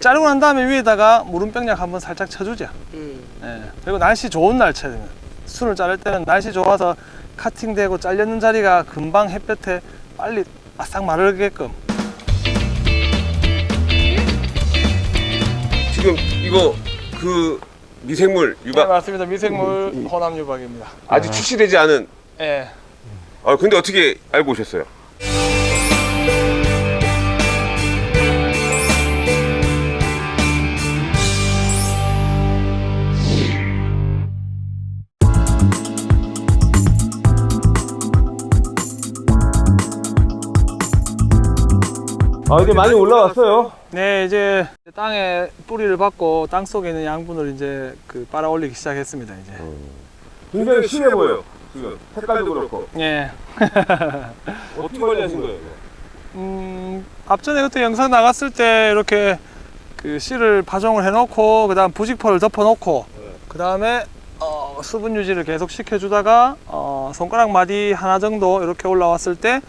자르고 난 다음에 위에다가 무름병약 한번 살짝 쳐주죠. 예. 예. 그리고 날씨 좋은 날 쳐야 됩니다. 순을 자를 때는 날씨 좋아서 카팅되고 잘렸는 자리가 금방 햇볕에 빨리 바싹 마르게끔 지금 이거 그 미생물 네, 유박 맞습니다. 미생물 혼합 유박입니다. 아직 출시되지 않은 예. 아 근데 어떻게 알고 오셨어요? 아 이제 많이 올라왔어요. 네, 이제 땅에 뿌리를 받고 땅 속에 있는 양분을 이제 그 빨아 올리기 시작했습니다. 이제. 굉장히 심해 보여요. 지금 색깔도 그렇고 예. 어떻게 관리하신 거예요? 음, 앞전에 그때 영상 나갔을 때 이렇게 그 씨를 파종을 해놓고 그 다음 부직포를 덮어놓고 그다음에 어, 수분 유지를 계속 시켜주다가 어, 손가락 마디 하나 정도 이렇게 올라왔을 때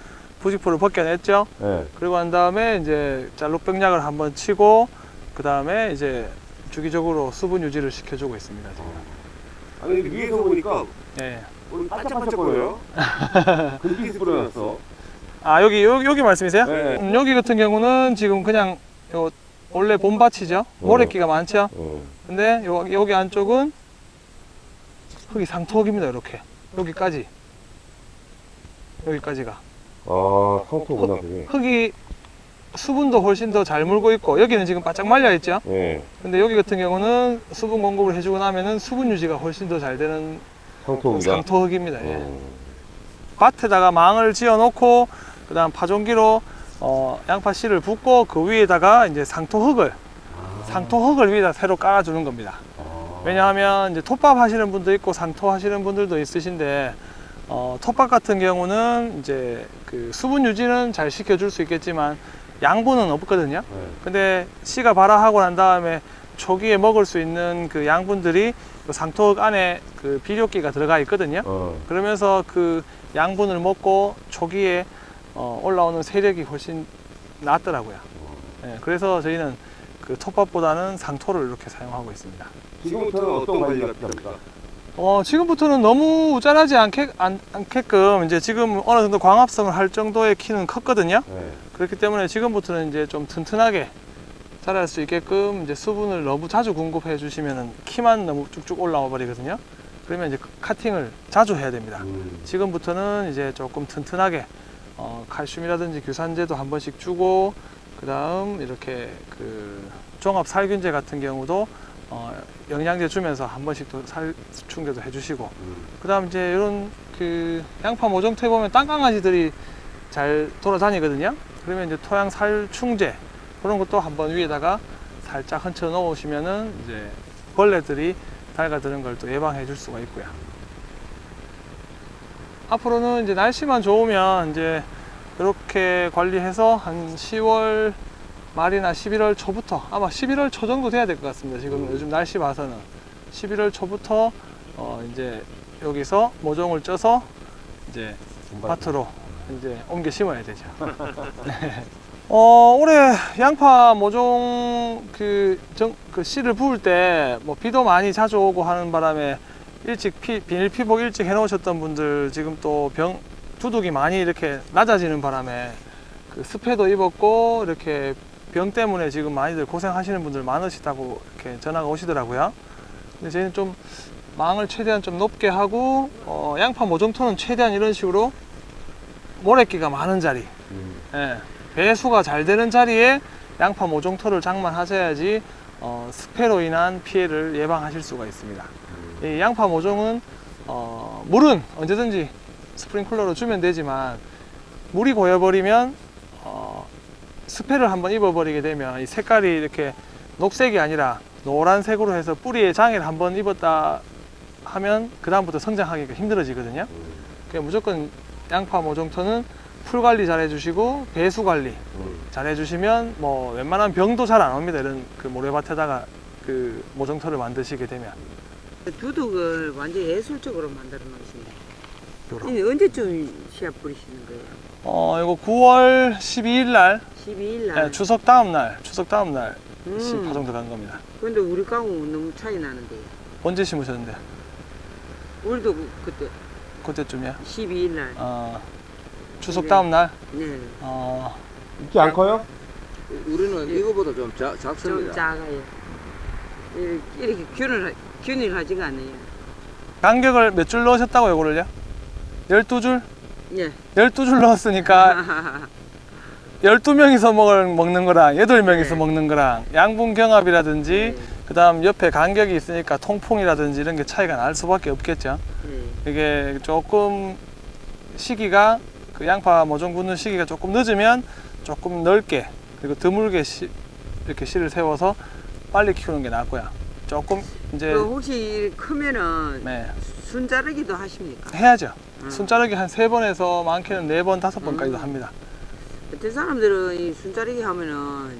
부직포를 벗겨냈죠. 네. 그리고 난 다음에 이제 짤록병약을 한번 치고 그 다음에 이제 주기적으로 수분 유지를 시켜주고 있습니다. 지금. 아니 근데 위에서 보니까 예. 오늘 반짝반짝거려요. 금빛이 뿌려놨어. 아 여기 여기, 여기 말씀이세요? 네. 음, 여기 같은 경우는 지금 그냥 요 원래 봄밭이죠. 모래끼가 많죠. 어. 근데 요, 여기 안쪽은 흙이 상토흙입니다. 이렇게 여기까지 여기까지가 아 상토구나 그게. 흙이 수분도 훨씬 더 잘 물고 있고 여기는 지금 바짝 말려 있죠. 네. 근데 여기 같은 경우는 수분 공급을 해주고 나면은 수분 유지가 훨씬 더 잘 되는 상토구나. 상토흙입니다. 예. 어. 밭에다가 망을 지어 놓고 그 다음 파종기로 어, 양파 씨를 붓고 그 위에다가 이제 상토흙을 상토흙을 위에다 새로 깔아주는 겁니다. 왜냐하면 이제 톱밥 하시는 분도 있고 상토 하시는 분들도 있으신데 어, 톱밥 같은 경우는 이제 그 수분 유지는 잘 시켜줄 수 있겠지만 양분은 없거든요. 네. 근데 씨가 발화하고 난 다음에 초기에 먹을 수 있는 그 양분들이 그 상토흙 안에 그 비료기가 들어가 있거든요. 어. 그러면서 그 양분을 먹고 초기에 어, 올라오는 세력이 훨씬 낫더라고요. 예, 그래서 저희는 그 톱밥보다는 상토를 이렇게 사용하고 있습니다. 지금부터는 어떤 관리가 필요합니까? 어, 지금부터는 너무 우짠하지 않게, 안, 않게끔 이제 지금 어느 정도 광합성을 할 정도의 키는 컸거든요. 네. 그렇기 때문에 지금부터는 이제 좀 튼튼하게 자랄 수 있게끔 이제 수분을 너무 자주 공급해 주시면은 키만 너무 쭉쭉 올라와 버리거든요. 그러면 이제 카팅을 자주 해야 됩니다. 음. 지금부터는 이제 조금 튼튼하게 어, 칼슘이라든지 규산제도 한 번씩 주고 그 다음 이렇게 그 종합 살균제 같은 경우도 어, 영양제 주면서 한 번씩 또 살 충전도 해주시고 음. 그 다음 이제 이런 그 양파 모종토에 보면 땅강아지들이 잘 돌아다니거든요 그러면 이제 토양 살충제 그런 것도 한번 위에다가 살짝 얹혀 놓으시면은 이제 벌레들이 달가드는 걸 또 예방해 줄 수가 있고요 앞으로는 이제 날씨만 좋으면 이제 이렇게 관리해서 한 10월 말이나 11월 초부터 아마 11월 초 정도 돼야 될 것 같습니다. 지금 요즘 날씨 봐서는 11월 초부터 어 이제 여기서 모종을 쪄서 이제 밭으로 이제 옮겨 심어야 되죠. 네. 어 올해 양파 모종 그, 정, 그 씨를 부을 때 뭐 비도 많이 자주 오고 하는 바람에 일찍 피, 비닐 피복 일찍 해 놓으셨던 분들 지금 또 병 두둑이 많이 이렇게 낮아지는 바람에 그 습해도 입었고 이렇게 병 때문에 지금 많이들 고생하시는 분들 많으시다고 이렇게 전화가 오시더라고요. 근데 저희는 좀 망을 최대한 좀 높게 하고 어, 양파 모종토는 최대한 이런 식으로 모래끼가 많은 자리, 음. 예, 배수가 잘 되는 자리에 양파 모종토를 장만하셔야지 어, 습해로 인한 피해를 예방하실 수가 있습니다. 이 양파 모종은 어, 물은 언제든지 스프링클러로 주면 되지만 물이 고여버리면 어, 스페를 한번 입어버리게 되면 이 색깔이 이렇게 녹색이 아니라 노란색으로 해서 뿌리에 장애를 한번 입었다 하면 그 다음부터 성장하기가 힘들어지거든요. 그러니까 무조건 양파 모종토는 풀 관리 잘 해주시고 배수 관리 음. 잘 해주시면 뭐 웬만한 병도 잘 안 옵니다. 이런 그 모래밭에다가 그 모종토를 만드시게 되면 두둑을 완전 예술적으로 만들어 놓으신다. 언제쯤 씨앗 뿌리시는 거예요? 어 이거 9월 12일 날 12일 날. 네, 추석 다음 날 추석 다음 날 음. 파종 들어간 겁니다. 근데 우리 강은 너무 차이 나는데. 언제 심으셨는데? 우리도 그- 그때 그때쯤이야? 12일 날. 어, 추석 네. 다음 날? 네. 어, 이렇게 안 커요? 우리는 이거보다 좀 자, 좀 작습니다. 작아요. 이렇게, 이렇게 균을, 균일하지가 않아요. 간격을 몇 줄 넣으셨다고 요거를요? 12줄? 예. 12줄 넣었으니까 12명이서 먹을, 먹는 거랑 8명이서 네. 먹는 거랑 양분 경합이라든지 네. 그 다음 옆에 간격이 있으니까 통풍이라든지 이런 게 차이가 날 수밖에 없겠죠. 네. 이게 조금 시기가 그 양파 모종 굳는 시기가 조금 늦으면 조금 넓게 그리고 드물게 씨- 이렇게 씨를 세워서 빨리 키우는 게 낫고요. 조금 이제 그 혹시 크면은 네, 순자르기도 하십니까? 해야죠. 음. 순자르기 한 세 번에서 많게는 네 번, 다섯 번까지도 음. 합니다. 어떤 사람들은 이 순자르기 하면은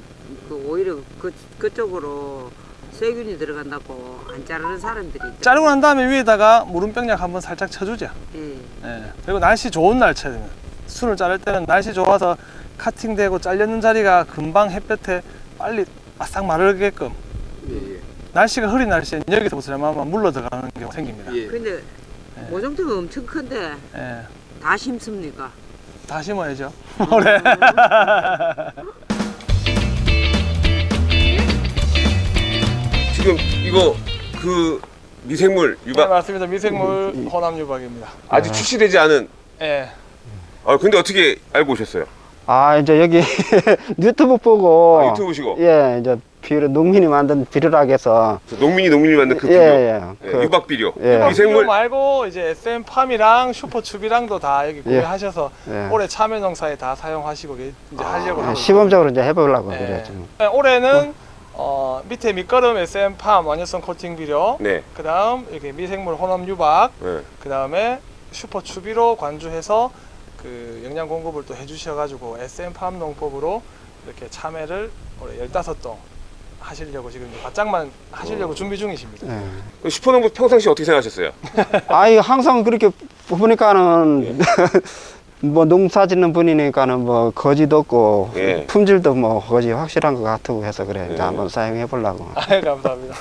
그 오히려 그, 그쪽으로 세균이 들어간다고 안 자르는 사람들이 있죠. 자르고 난 다음에 위에다가 무름병약 한번 살짝 쳐주죠. 예. 예. 그리고 날씨 좋은 날 쳐야 됩니다. 순을 자를 때는 날씨 좋아서 카팅되고 잘렸는 자리가 금방 햇볕에 빨리 바싹 마르게끔 예, 예. 날씨가 흐린 날씨에 여기서부터 얼마만 물러 들어가는 경우가 생깁니다. 예. 근데 네. 모종대가 엄청 큰데 예. 다 심습니까? 다 심어야죠. 올해. 지금 이거 그 미생물 네, 유박 맞습니다. 미생물 혼합 유박입니다. 아직 출시되지 않은 예. 아 근데 어떻게 알고 오셨어요? 아 이제 여기 유튜브 보고 아, 유튜브 보시고 예 이제 비료 농민이 만든 비료락해서 농민이 농민이 만든 그 비료 예 예 예, 유박 비료 예. 미생물 말고 이제 SM 팜이랑 슈퍼추비랑도 다 여기 구매하셔서 예. 올해 참외 농사에 다 사용하시고 계- 이제 하려고 예, 시범적으로 이제 해보려고 예. 그래요 지금 네, 올해는 어, 밑에 밑거름 SM 팜 완효성 코팅 비료, 네. 그 다음 이렇게 미생물 혼합 유박, 네. 그다음에 슈퍼 추비로 관주해서 그 영양 공급을 또 해주셔가지고 SM 팜 농법으로 이렇게 참외를 올해 15동 하시려고 지금 바짝만 하시려고 준비 중이십니다. 예. 그 슈퍼농부 평상시 어떻게 생각하셨어요? 아이 항상 그렇게 보니까는 뭐 농사 짓는 분이니까는 뭐 거지도 없고 예. 품질도 뭐 거지 확실한 것 같고 해서 그래 예. 이제 한번 사용해 보려고 아유 감사합니다.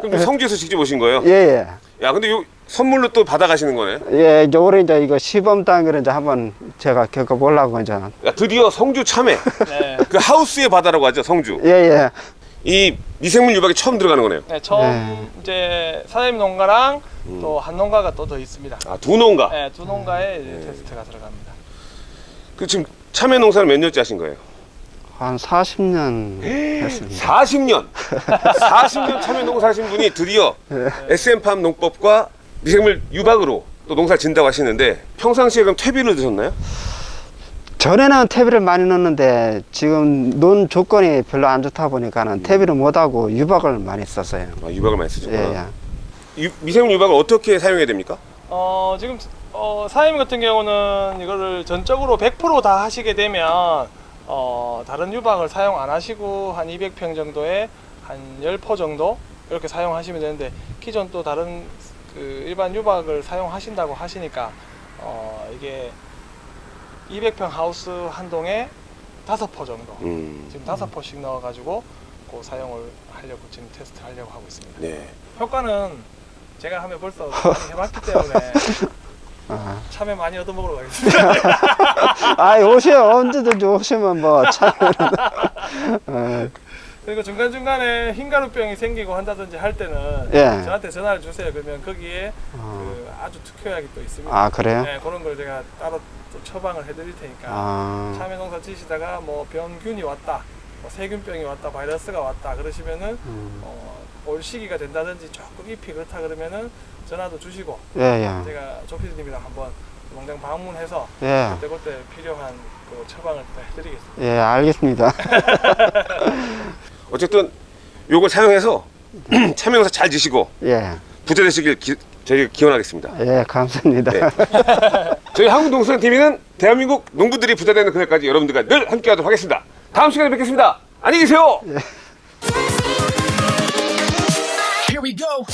그럼 성주에서 직접 오신 거예요? 예예 야 근데 요 선물로 또 받아가시는 거네. 예, 이제 올해 이제 이거 시범 단계를 이제 한번 제가 겪어보려고 이제 야, 드디어 성주 참외 네, 그 하우스의 바다라고 하죠 성주. 예, 예. 이 미생물 유박이 처음 들어가는 거네요. 네, 처음 네. 이제 사장님 농가랑 음. 또한 농가가 또 더 있습니다. 아 두 농가. 네, 두 농가에 이제 테스트가 들어갑니다. 그 지금 참외 농사를 몇 년째 하신 거예요? 한 40년 했습니다. 40년. 40년 참외 농사 하신 분이 드디어 예. SM팜 농법과 미생물 유박으로 또 농사 진다고 하시는데 평상시에 그럼 퇴비를 드셨나요? 전에는 퇴비를 많이 넣었는데 지금 논 조건이 별로 안 좋다 보니까는 퇴비를 못하고 유박을 많이 썼어요. 아, 유박을 많이 예, 쓰셨구나. 예. 유- 미생물 유박을 어떻게 사용해야 됩니까? 어, 지금 어, 사장님 같은 경우는 이거를 전적으로 100%다 하시게 되면 어, 다른 유박을 사용 안 하시고 한 200평 정도에 한 10포 정도 이렇게 사용하시면 되는데 기존 또 다른 그 일반 유박을 사용하신다고 하시니까 어, 이게 200평 하우스 한 동에 5포 정도 음, 지금 5포씩 넣어가지고 그 사용을 하려고 지금 테스트 하려고 하고 있습니다. 네. 효과는 제가 하면 벌써 해봤기 때문에 아, 참외 많이 얻어먹으러 가겠습니다. 아이 오세요 언제든지 오시면 뭐 참. 어, 그리고 중간중간에 흰가루병이 생기고 한다든지 할 때는 예. 저한테 전화를 주세요. 그러면 거기에 어. 그 아주 특효약이 또 있습니다. 아 그래요? 네, 그런 걸 제가 따로 또 처방을 해드릴 테니까 아, 참외 농사 지시다가 뭐 병균이 왔다, 뭐 세균병이 왔다, 바이러스가 왔다 그러시면은 음. 어, 올 시기가 된다든지 조금 잎이 그렇다 그러면은 전화도 주시고 예, 예, 제가 조피디님이랑 한번 농장 방문해서 예, 그때 그때 필요한 그 처방을 또 해드리겠습니다. 예, 알겠습니다. 어쨌든 요걸 사용해서 참외 농사 잘 지시고 예, 부자 되시길 기, 저희가 기원하겠습니다. 예, 감사합니다. 네. 저희 한국농수산TV는 대한민국 농부들이 부자 되는 그날까지 여러분들과 늘 함께하도록 하겠습니다. 다음 시간에 뵙겠습니다. 안녕히 계세요. Here we go.